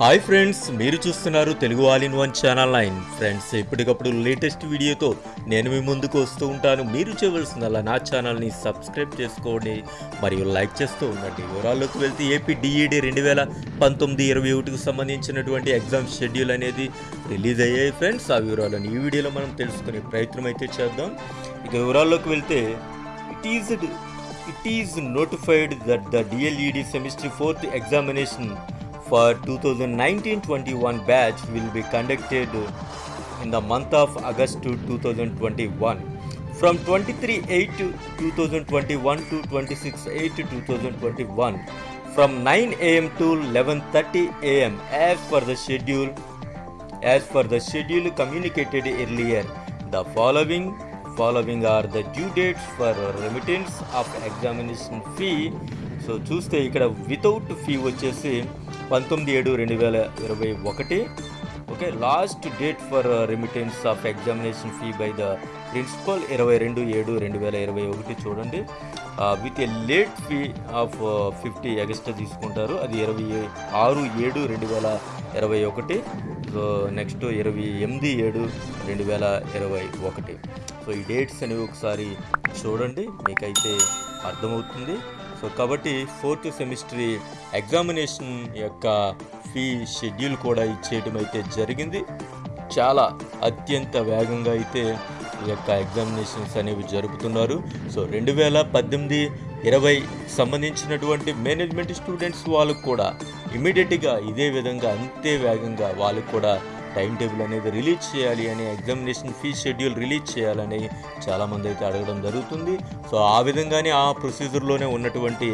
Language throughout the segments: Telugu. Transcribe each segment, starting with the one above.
హాయ్ ఫ్రెండ్స్ మీరు చూస్తున్నారు Telugu all in one channel nine. Friends ఎప్పటికప్పుడు లేటెస్ట్ వీడియోతో నేను మీ ముందుకు వస్తూ ఉంటాను. మీరు చేయవలసిందల్లా నా ఛానల్ని సబ్స్క్రైబ్ చేసుకోండి. మరియు లైక్ చేస్తూ ఉండండి. వివరాల్లోకి వెళ్తే ఏపీ డిఈడి రెండు వేల పంతొమ్మిది ఇరవై ఒకటికి సంబంధించినటువంటి ఎగ్జామ్ షెడ్యూల్ అనేది రిలీజ్ అయ్యాయి ఫ్రెండ్స్. ఆ వివరాలను ఈ వీడియోలో మనం తెలుసుకునే ప్రయత్నం అయితే చేద్దాం. ఇక వివరాల్లోకి వెళ్తే it is it is notified that the DLED semester fourth examination for 2019-21 batch will be conducted in the month of August to 2021 from 23-8 to 2021 to 26-8 to 2021 from 9 am to 11:30 am as per the schedule as per the schedule communicated earlier the following following are the due dates for remittance of examination fee so చూస్తే ఇక్కడ వితౌట్ ఫీ వచ్చేసి పంతొమ్మిది ఏడు రెండు వేల ఇరవై ఒకటి. Okay last date for remittance of examination fee by the principal ఇరవై రెండు ఏడు రెండు వేల ఇరవై ఒకటి చూడండి. With a late fee of fifty extra తీసుకుంటారు. అది ఇరవై ఆరు ఏడు రెండు వేల ఇరవై ఒకటి. సో నెక్స్ట్ ఇరవై ఎనిమిది ఏడు రెండు వేల ఇరవై ఒకటి. సో ఈ డేట్స్ అనేవి ఒకసారి చూడండి. మీకైతే అర్థమవుతుంది. సో కాబట్టి ఫోర్త్ సెమిస్టర్ ఎగ్జామినేషన్ యొక్క ఫీ షెడ్యూల్ కూడా ఇచ్చేయటం అయితే జరిగింది. చాలా అత్యంత వేగంగా అయితే ఈ యొక్క ఎగ్జామినేషన్స్ అనేవి జరుపుతున్నారు. సో రెండు వేల పద్దెనిమిది ఇరవై సంబంధించినటువంటి మేనేజ్మెంట్ స్టూడెంట్స్ వాళ్ళకు కూడా ఇమీడియట్గా ఇదే విధంగా అంతే వేగంగా వాళ్ళకు కూడా టైం టేబుల్ అనేది రిలీజ్ చేయాలి అని ఎగ్జామినేషన్ ఫీ షెడ్యూల్ రిలీజ్ చేయాలని చాలామంది అయితే అడగడం జరుగుతుంది. సో ఆ విధంగానే ఆ ప్రొసీజర్లోనే ఉన్నటువంటి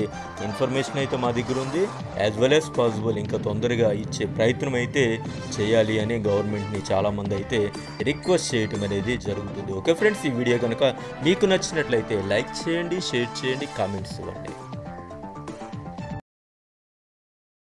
ఇన్ఫర్మేషన్ అయితే మా దగ్గర ఉంది. యాజ్ వెల్ యాజ్ పాసిబుల్ ఇంకా తొందరగా ఇచ్చే ప్రయత్నం అయితే చేయాలి అని గవర్నమెంట్ని చాలామంది అయితే రిక్వెస్ట్ చేయటం అనేది జరుగుతుంది. ఓకే ఫ్రెండ్స్ ఈ వీడియో కనుక మీకు నచ్చినట్లయితే లైక్ చేయండి షేర్ చేయండి కామెంట్స్ ఇవ్వండి.